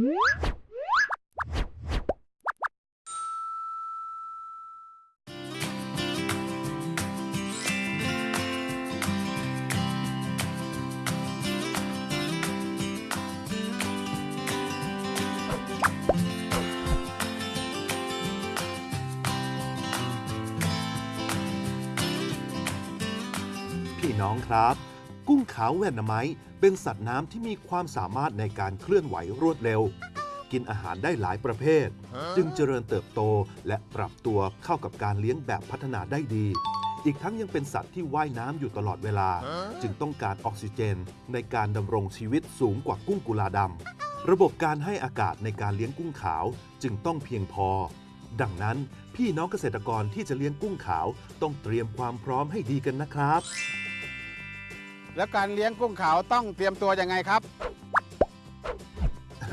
พี่น้องครับ กุ้งขาวแวนนาไมต์เป็นสัตว์น้ำที่มีความสามารถในการเคลื่อนไหวรวดเร็ว กินอาหารได้หลายประเภท จึงเจริญเติบโตและปรับตัวเข้ากับการเลี้ยงแบบพัฒนาได้ดี อีกทั้งยังเป็นสัตว์ที่ว่ายน้ำอยู่ตลอดเวลา จึงต้องการออกซิเจน ในการดำรงชีวิตสูงกว่ากุ้งกุลาดำระบบการให้อากาศในการเลี้ยงกุ้งขาวจึงต้องเพียงพอดังนั้น พี่น้องเกษตรกรที่จะเลี้ยงกุ้งขาว ต้องเตรียมความพร้อมให้ดีกันนะครับ แล้วการเลี้ยงกุ้งขาวต้องเตรียมตัวยังไงครับ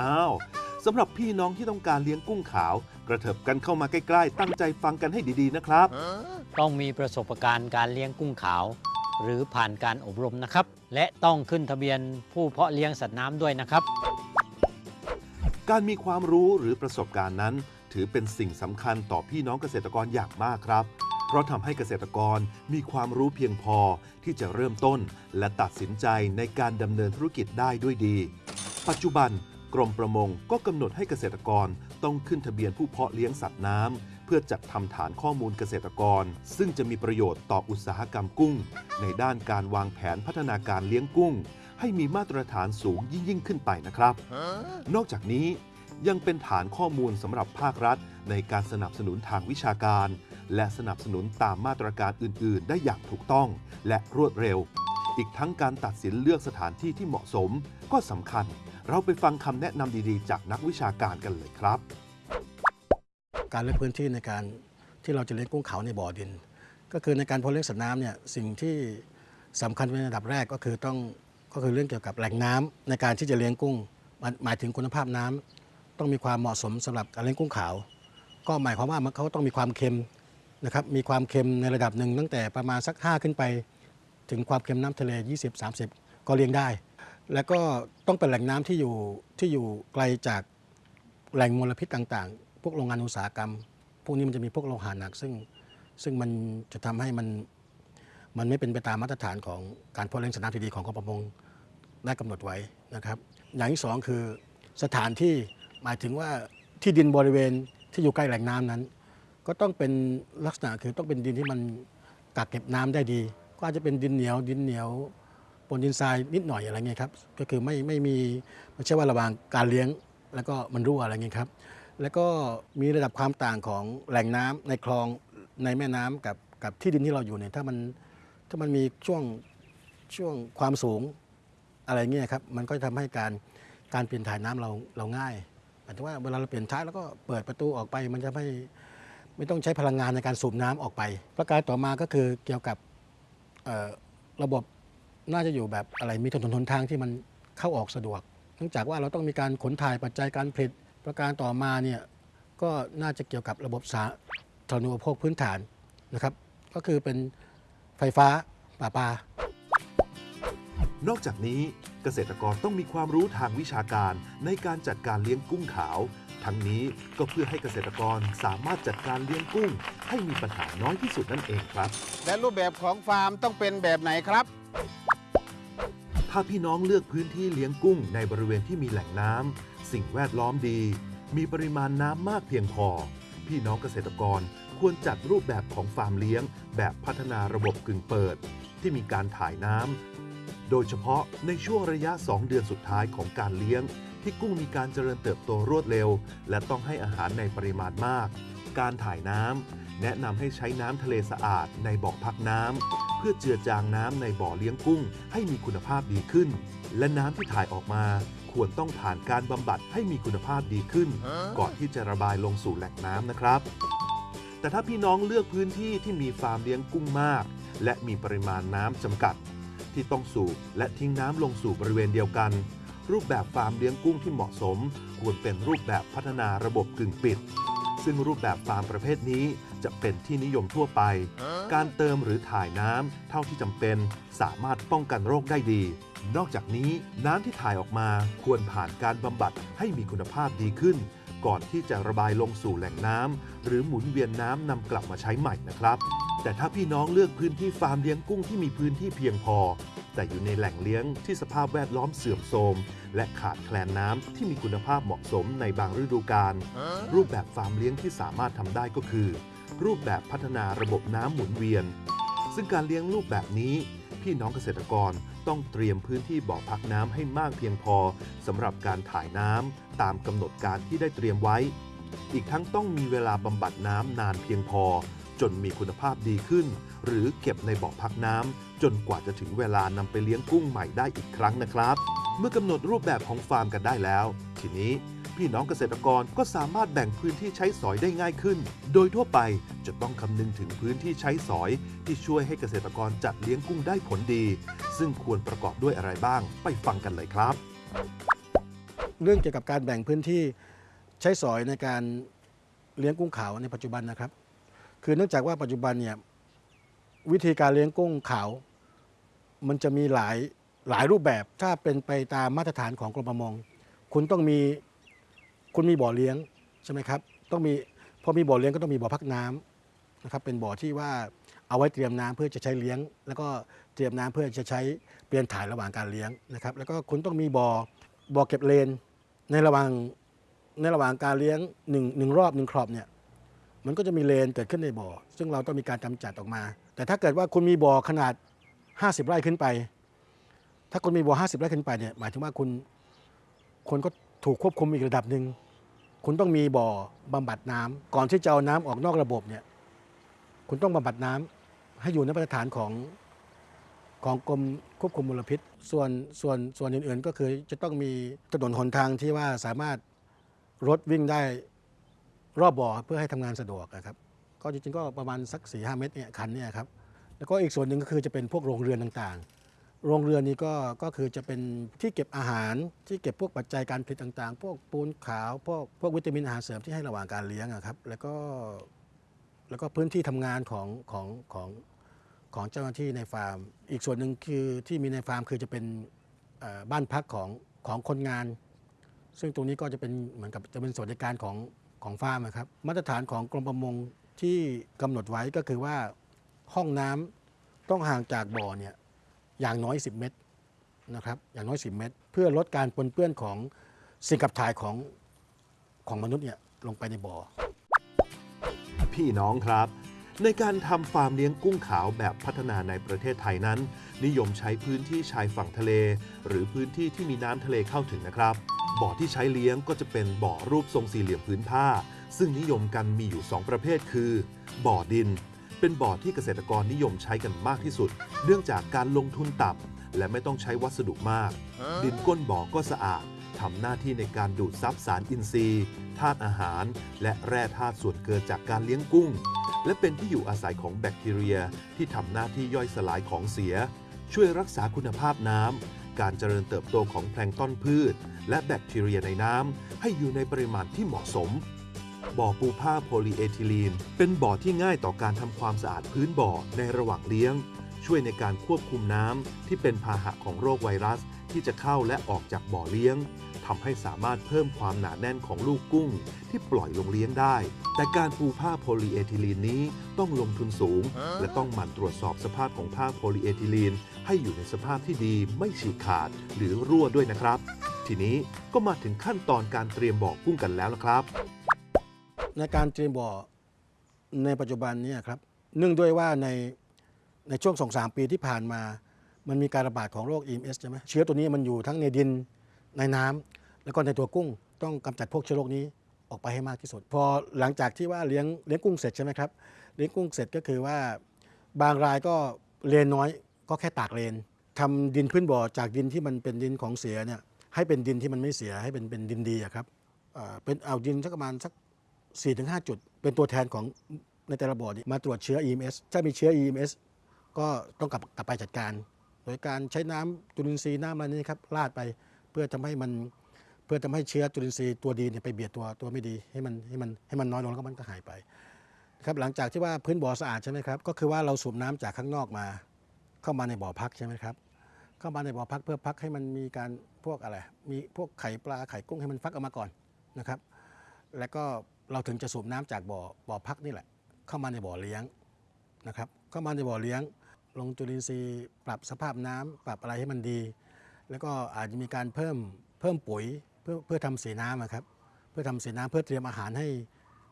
อ้าวสำหรับพี่น้องที่ต้องการเลี้ยงกุ้งขาว กระเถิบกันเข้ามาใกล้ๆ ตั้งใจฟังกันให้ดีๆนะครับ ต้องมีประสบการณ์การเลี้ยงกุ้งขาว หรือผ่านการอบรมนะครับ และต้องขึ้นทะเบียนผู้เพาะเลี้ยงสัตว์น้ำด้วยนะครับ การมีความรู้หรือประสบการณ์นั้น ถือเป็นสิ่งสำคัญต่อพี่น้องเกษตรกรอย่างมากครับ เพราะทำให้เกษตรกรมีความรู้เพียงพอที่จะเริ่มต้น และตัดสินใจในการดำเนินธุรกิจได้ด้วยดี ปัจจุบันกรมประมงก็กำหนดให้เกษตรกรต้องขึ้นทะเบียนผู้เพาะเลี้ยงสัตว์น้ำเพื่อจัดทำฐานข้อมูลเกษตรกร ซึ่งจะมีประโยชน์ต่ออุตสาหกรรมกุ้ง ในด้านการวางแผนพัฒนาการเลี้ยงกุ้ง ให้มีมาตรฐานสูงยิ่งยิ่งขึ้นไปนะครับ นอกจากนี้ยังเป็นฐานข้อมูลสำหรับภาครัฐ ในการสนับสนุนทางวิชาการ และสนับสนุนตามมาตรการอื่น ๆ ได้อย่างถูกต้องและรวดเร็ว อีกทั้งการตัดสินเลือกสถานที่ที่เหมาะสม ก็สำคัญ เราไปฟังคำแนะนำดีๆ จากนักวิชาการกันเลยครับ การเลือกพื้นที่ในการที่เราจะเลี้ยงกุ้งขาวในบ่อดิน ก็คือในการเพาะเลี้ยงสัตว์น้ำเนี่ยสิ่งที่สำคัญเป็นอันดับแรกก็คือต้องก็คือเรื่องเกี่ยวกับแหล่งน้ำในการที่จะเลี้ยงกุ้ง หมายถึงคุณภาพน้ำต้องมีความเหมาะสมสำหรับการเลี้ยงกุ้งขาว ก็หมายความว่ามันเขาต้องมีความเค็ม นะครับมีความเค็มในระดับหนึ่งตั้งแต่ประมาณสัก 5 ขึ้นไป ถึงความเค็มน้ำทะเล 20-30 ก็เลี้ยงได้ แล้วก็ต้องเป็นแหล่งน้ำที่อยู่ที่อยู่ไกลจากแหล่งมลพิษต่างๆ พวกโรงงานอุตสาหกรรม พวกนี้มันจะมีพวกโลหะหนัก ซึ่งซึ่งมันจะทำให้มันมันไม่เป็นไปตามมาตรฐานของการเพาะเลี้ยงสัตว์น้ำที่ดีของกรมประมงได้กำหนดไว้นะครับ อย่างที่สองคือสถานที่หมายถึงว่าที่ดินบริเวณที่อยู่ใกล้แหล่งน้ำนั้น ก็ต้องเป็นลักษณะคือต้องเป็นดินที่มันกักเก็บน้ำได้ดี ก็อาจจะเป็นดินเหนียว ดินเหนียวปนดินทรายนิดหน่อยอะไรเงี้ยครับก็คือไม่ไม่มีไม่ใช่ว่าระหว่างการเลี้ยง แล้วก็มันรั่วอะไรเงี้ยครับแล้วก็มีระดับความต่างของแหล่งน้ำในคลองในแม่น้ำกับกับที่ดินที่เราอยู่เนี่ยถ้ามันถ้ามันมีช่วงช่วงความสูงอะไรเงี้ยครับมันก็จะทำให้การการเปลี่ยนถ่ายน้ำเราเราง่ายหมายถึงว่าเวลาเราเปลี่ยนท้ายแล้วก็เปิดประตูออกไปมันจะไม่ ไม่ต้องใช้พลังงานในการสูบน้ำออกไป ประการต่อมาก็คือเกี่ยวกับระบบน่าจะอยู่แบบอะไรมีถนนหนทางที่มันเข้าออกสะดวกเนื่องจากว่าเราต้องมีการขนถ่ายปัจจัยการผลิต ประการต่อมาเนี่ยก็น่าจะเกี่ยวกับระบบสาธารณูปโภคพื้นฐานนะครับ ก็คือเป็นไฟฟ้าป่าปา นอกจากนี้เกษตรกรต้องมีความรู้ทางวิชาการในการจัดการเลี้ยงกุ้งขาว ทั้งนี้ก็เพื่อให้เกษตรกรสามารถจัดการเลี้ยงกุ้ง ให้มีปัญหาน้อยที่สุดนั่นเองครับ และรูปแบบของฟาร์มต้องเป็นแบบไหนครับ ถ้าพี่น้องเลือกพื้นที่เลี้ยงกุ้งในบริเวณที่มีแหล่งน้ำสิ่งแวดล้อมดี มีปริมาณน้ำมากเพียงพอ พี่น้องเกษตรกรควรจัดรูปแบบของฟาร์มเลี้ยง แบบพัฒนาระบบกึ่งเปิด ที่มีการถ่ายน้ำโดยเฉพาะในช่วงระยะ 2 เดือนสุดท้ายของการเลี้ยง ที่กุ้งมีการเจริญเติบโตรวดเร็ว และต้องให้อาหารในปริมาณมาก การถ่ายน้ำแนะนำให้ใช้น้ำทะเลสะอาดในบ่อพักน้ำเพื่อเจือจางน้ำในบ่อเลี้ยงกุ้ง ให้มีคุณภาพดีขึ้น และน้ำที่ถ่ายออกมา ควรต้องผ่านการบำบัดให้มีคุณภาพดีขึ้น ก่อนที่จะระบายลงสู่แหล่งน้ำนะครับ แต่ถ้าพี่น้องเลือกพื้นที่ที่มีฟาร์มเลี้ยงกุ้งมาก และมีปริมาณน้ำจำกัด ที่ต้องสูบและทิ้งน้ำลงสู่บริเวณเดียวกัน รูปแบบฟาร์มเลี้ยงกุ้งที่เหมาะสม ควรเป็นรูปแบบพัฒนาระบบกึ่งปิด ซึ่งรูปแบบฟาร์มประเภทนี้จะเป็นที่นิยมทั่วไป การเติมหรือถ่ายน้ำเท่าที่จำเป็น สามารถป้องกันโรคได้ดี นอกจากนี้น้ำที่ถ่ายออกมาควรผ่านการบำบัดให้มีคุณภาพดีขึ้น ก่อนที่จะระบายลงสู่แหล่งน้ำหรือหมุนเวียนน้ำนำกลับมาใช้ใหม่นะครับ แต่ถ้าพี่น้องเลือกพื้นที่ฟาร์มเลี้ยงกุ้งที่มีพื้นที่เพียงพอ แต่อยู่ในแหล่งเลี้ยงที่สภาพแวดล้อมเสื่อมโทรม และขาดแคลนน้ำที่มีคุณภาพเหมาะสมในบางฤดูกาลรูปแบบฟาร์มเลี้ยงที่สามารถทำได้ก็คือ รูปแบบพัฒนาระบบน้ำหมุนเวียน ซึ่งการเลี้ยงรูปแบบนี้ พี่น้องเกษตรกรต้องเตรียมพื้นที่บ่อพักน้ำให้มากเพียงพอสำหรับการถ่ายน้ำตามกำหนดการที่ได้เตรียมไว้ อีกทั้งต้องมีเวลาบำบัดน้ำนานเพียงพอ จนมีคุณภาพดีขึ้น หรือเก็บในบ่อพักน้ำจนกว่าจะถึงเวลานำไปเลี้ยงกุ้งใหม่ได้อีกครั้งนะครับ เมื่อกำหนดรูปแบบของฟาร์มกันได้แล้ว ทีนี้พี่น้องเกษตรกรก็สามารถแบ่งพื้นที่ใช้สอยได้ง่ายขึ้น โดยทั่วไปจะต้องคำนึงถึงพื้นที่ใช้สอย ที่ช่วยให้เกษตรกรจัดเลี้ยงกุ้งได้ผลดี ซึ่งควรประกอบด้วยอะไรบ้าง ไปฟังกันเลยครับ เรื่องเกี่ยวกับการแบ่งพื้นที่ใช้สอยในการเลี้ยงกุ้งขาวในปัจจุบันนะครับ คือเนื่องจากว่าปัจจุบันเนี่ย วิธีการเลี้ยงกุ้งขาว มันจะมีหลายหลายรูปแบบถ้าเป็นไปตามมาตรฐานของกรมประมง คุณต้องมีคุณมีบ่อเลี้ยงใช่ไหมครับต้องมีพอมีบ่อเลี้ยงก็ต้องมีบ่อพักน้ำนะครับเป็นบ่อที่ว่าเอาไว้เตรียมน้ำเพื่อจะใช้เลี้ยง แล้วก็เตรียมน้ำเพื่อจะใช้เปลี่ยนถ่ายระหว่างการเลี้ยงนะครับ แล้วก็คุณต้องมีบ่อบ่อเก็บเลนในระหว่างในระหว่างการเลี้ยงหนึ่งหนึ่งรอบหนึ่งครอบเนี่ย มันก็จะมีเลนเกิดขึ้นในบ่อ ซึ่งเราต้องมีการกำจัดออกมา แต่ถ้าเกิดว่าคุณมีบ่อขนาด 50 ไร่ขึ้นไป ถ้าคุณมีบ่อ 50 ไร่ขึ้นไปเนี่ยหมายถึงว่าคุณคนก็ถูกควบคุมอีกระดับหนึ่งคุณต้องมีบ่อบำบัดน้ำก่อนที่จะเอาน้ำออกนอกระบบเนี่ยคุณต้องบำบัดน้ำให้อยู่ในมาตรฐานของของกรมควบคุมมลพิษ ส่วนส่วนส่วนอื่นๆ ก็คือจะต้องมีถนนหนทางที่ว่าสามารถรถวิ่งได้ รอบบ่อเพื่อให้ทำงานสะดวกนะครับก็จริงๆก็ประมาณสัก4ีหเมตรเนี่ยคันเนี่ยครับแล้วก็อีกส่วนหนึ่งก็คือจะเป็นพวกโรงเรือนต่างๆ โรงเรือนนี้ก็ก็คือจะเป็นที่เก็บอาหารที่เก็บพวกปัจจัยการผลิตต่างๆ พวกปูนขาวพวกพวกวิตามินอาหารเสริมที่ให้ระหว่างการเลี้ยงอะครับแล้วก็แล้วก็พื้นที่ทำงานของของของของเจ้าหน้าที่ในฟาร์ม อีกส่วนหนึ่งคือที่มีในฟาร์มคือจะเป็นบ้านพักของของคนงาน ซึ่งตรงนี้ก็จะเป็นเหมือนกับจะเป็นสวัสดิการของ ของฟาร์มนะครับมาตรฐานของกรมประมงที่กำหนดไว้ก็คือว่าห้องน้ำต้องห่างจากบ่อเนี่ยอย่างน้อย 10 เมตรนะครับอย่างน้อย 10 เมตร เพื่อลดการปนเปื้อนของสิ่งขับถ่ายของของมนุษย์เนี่ยลงไปในบ่อ พี่น้องครับ ในการทำฟาร์มเลี้ยงกุ้งขาวแบบพัฒนาในประเทศไทยนั้น นิยมใช้พื้นที่ชายฝั่งทะเล หรือพื้นที่ที่มีน้ำทะเลเข้าถึงนะครับ บ่อที่ใช้เลี้ยงก็จะเป็นบ่อรูปทรงสี่เหลี่ยมพื้นผ้า ซึ่งนิยมกันมีอยู่ 2 ประเภทคือ บ่อดิน เป็นบ่อที่เกษตรกรนิยมใช้กันมากที่สุด เนื่องจากการลงทุนต่ำและไม่ต้องใช้วัสดุมาก ดินก้นบ่อก็สะอาดทำหน้าที่ในการดูดซับสารอินทรีย์ธาตุอาหาร และแร่ธาตุส่วนเกินจากการเลี้ยงกุ้ง และเป็นที่อยู่อาศัยของแบคทีเรีย ที่ทำหน้าที่ย่อยสลายของเสีย ช่วยรักษาคุณภาพน้ำการเจริญเติบโตของแพลงก์ต้นพืช และแบคทีเรียในน้ำให้อยู่ในปริมาณที่เหมาะสม บ่อปูผ้าโพลีเอทิลีน เป็นบ่อที่ง่ายต่อการทำความสะอาดพื้นบ่อในระหว่างเลี้ยง ช่วยในการควบคุมน้ำที่เป็นพาหะของโรคไวรัส ที่จะเข้าและออกจากบ่อเลี้ยงทำให้สามารถเพิ่มความหนาแน่นของลูกกุ้ง ที่ปล่อยลงเลี้ยงได้ แต่การปูผ้าโพลีเอทิลีนนี้ต้องลงทุนสูง และต้องหมั่นตรวจสอบสภาพของผ้าโพลีเอทิลีน ให้อยู่ในสภาพที่ดีไม่ฉีกขาดหรือรั่วด้วยนะครับ ทีนี้ก็มาถึงขั้นตอนการเตรียมบ่อกุ้งกันแล้วนะครับ ในการเตรียมบ่อในปัจจุบันนี้ครับเนื่องด้วยว่าในในช่วงสองสามปีที่ผ่านมา มันมีการระบาดของโรค EMS ใช่ไหมเชื้อตัวนี้มันอยู่ทั้งในดินในน้ำแล้วก็ในตัวกุ้งต้องกำจัดพวกเชื้อโรคนี้ออกไปให้มากที่สุด พอหลังจากที่ว่าเลี้ยงเลี้ยงกุ้งเสร็จใช่ไหมครับเลี้ยงกุ้งเสร็จก็คือว่าบางรายก็เลนน้อยก็แค่ตากเลนทำดินพื้นบ่อจากดินที่มันเป็นดินของเสียเนี่ย ให้เป็นดินที่มันไม่เสียให้เป็นเป็นดินดีอะครับอ่าเป็นเอาดินสักประมาณสัก4-5 จุด เป็นตัวแทนของในแต่ละบ่อนี้มาตรวจเชื้อ EMS ถ้ามีเชื้อ EMS ก็ต้องกลับกลับไปจัดการ โดยการใช้น้ำจุลินทรีย์น้ำอะไรนี้ครับราดไปเพื่อทำให้มันเพื่อทำให้เชื้อจุลินทรีย์ตัวดีเนี่ยไปเบียดตัวตัวไม่ดีให้มันให้มันให้มันน้อยลงแล้วก็มันก็หายไปครับหลังจากที่ว่าพื้นบ่อสะอาดใช่ไหมครับก็คือว่าเราสูบน้ำจากข้างนอกมา เข้ามาในบ่อพักใช่ไหมครับ เข้ามาในบ่อพักเพื่อพักให้มันมีการพวกอะไร มีพวกไข่ปลาไข่กุ้งให้มันฟักออกมาก่อนนะครับ แล้วก็เราถึงจะสูบน้ำจากบ่อบ่อพักนี่แหละ เข้ามาในบ่อเลี้ยงนะครับ เข้ามาในบ่อเลี้ยง ลงจุลินทรีย์ปรับสภาพน้ำปรับอะไรให้มันดี แล้วก็อาจจะมีการเพิ่มเพิ่มปุ๋ยเพื่อเพื่อทำสีน้ำครับ เพื่อทำสีน้ำเพื่อเตรียมอาหารให้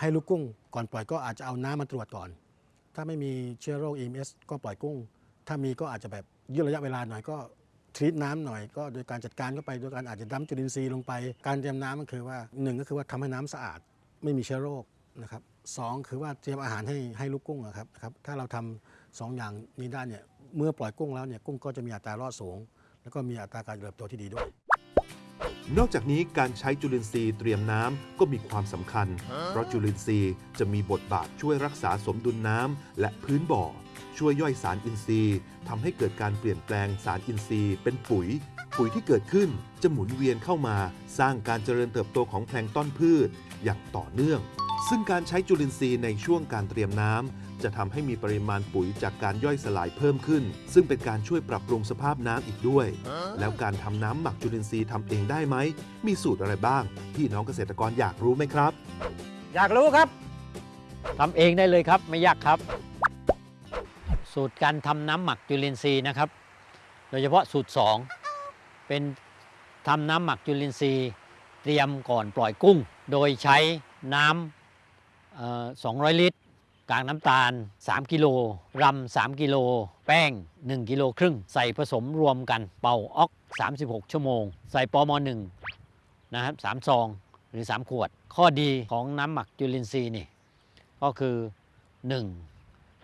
ให้ลูกกุ้ง ก่อนปล่อยก็อาจจะเอาน้ำมาตรวจก่อน ถ้าไม่มีเชื้อโรค EMS ก็ปล่อยกุ้ง ถ้ามีก็อาจจะแบบ ยืดระยะเวลาหน่อยก็ทรีตน้ำหน่อยก็โดยการจัดการก็ไปโดยการอาจจะดั้มจุลินทรีย์ลงไป การเตรียมน้ำก็คือว่าหนึ่งก็คือว่าทำให้น้ำสะอาดไม่มีเชื้อโรคนะครับสองคือว่าเตรียมอาหารให้ให้ลูกกุ้งครับนะครับถ้าเราทำสองอย่างนี้ได้เนี่ยเมื่อปล่อยกุ้งแล้วเนี่ยกุ้งก็จะมีอัตรารอดสูง แล้วก็มีอัตราการเติบโตที่ดีด้วย นอกจากนี้การใช้จุลินทรีย์เตรียมน้ำก็มีความสำคัญ เพราะจุลินทรีย์จะมีบทบาทช่วยรักษาสมดุลน้ำและพื้นบ่อ ช่วยย่อยสารอินทรีย์ทำให้เกิดการเปลี่ยนแปลงสารอินทรีย์ เป็นปุ๋ย ปุ๋ยที่เกิดขึ้นจะหมุนเวียนเข้ามาสร้างการเจริญเติบโตของแพลงต้นพืช อย่างต่อเนื่อง ซึ่งการใช้จุลินทรีย์ในช่วงการเตรียมน้ำจะทำให้มีปริมาณปุ๋ยจากการย่อยสลายเพิ่มขึ้น ซึ่งเป็นการช่วยปรับปรุงสภาพน้ำอีกด้วย แล้วการทำน้ำหมักจุลินทรีย์ทำเองได้ไหมมีสูตรอะไรบ้างพี่น้องเกษตรกรอยากรู้ไหมครับ อยากรู้ครับทำเองได้เลยครับไม่ยากครับ สูตรการทำน้ำหมักจุลินทรีย์นะครับ โดยเฉพาะสูตร 2 เป็นทำน้ำหมักจุลินทรีย์เตรียมก่อนปล่อยกุ้ง โดยใช้น้ำ200 ลิตร กากน้ำตาล 3 กิโลรำ3 กิโล แป้ง 1 กิโลครึ่ง ใส่ผสมรวมกันเป่าออก 36 ชั่วโมง ใส่ปอมอ1นะครับ3ซองหรือ 3 ขวด ข้อดีของน้ำหมักจุลินทรีย์นี่ก็คือ 1.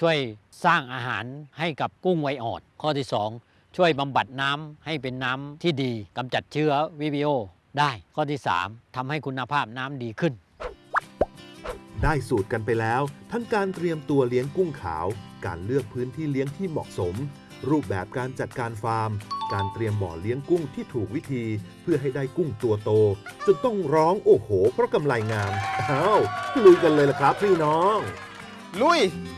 ช่วยสร้างอาหารให้กับกุ้งไวออดข้อที่ 2 ช่วยบำบัดน้ำให้เป็นน้ำที่ดีกำจัดเชื้อวิบิโอได้ข้อที่ 3ทำให้คุณภาพน้ำดีขึ้น ได้สูตรกันไปแล้ว ทั้งการเตรียมตัวเลี้ยงกุ้งขาว การเลือกพื้นที่เลี้ยงที่เหมาะสม รูปแบบการจัดการฟาร์ม การเตรียมบ่อเลี้ยงกุ้งที่ถูกวิธี เพื่อให้ได้กุ้งตัวโต จนต้องร้องโอ้โห เพราะกำไรงามอ้าวลุยกันเลยล่ะครับพี่น้อง ลุยเ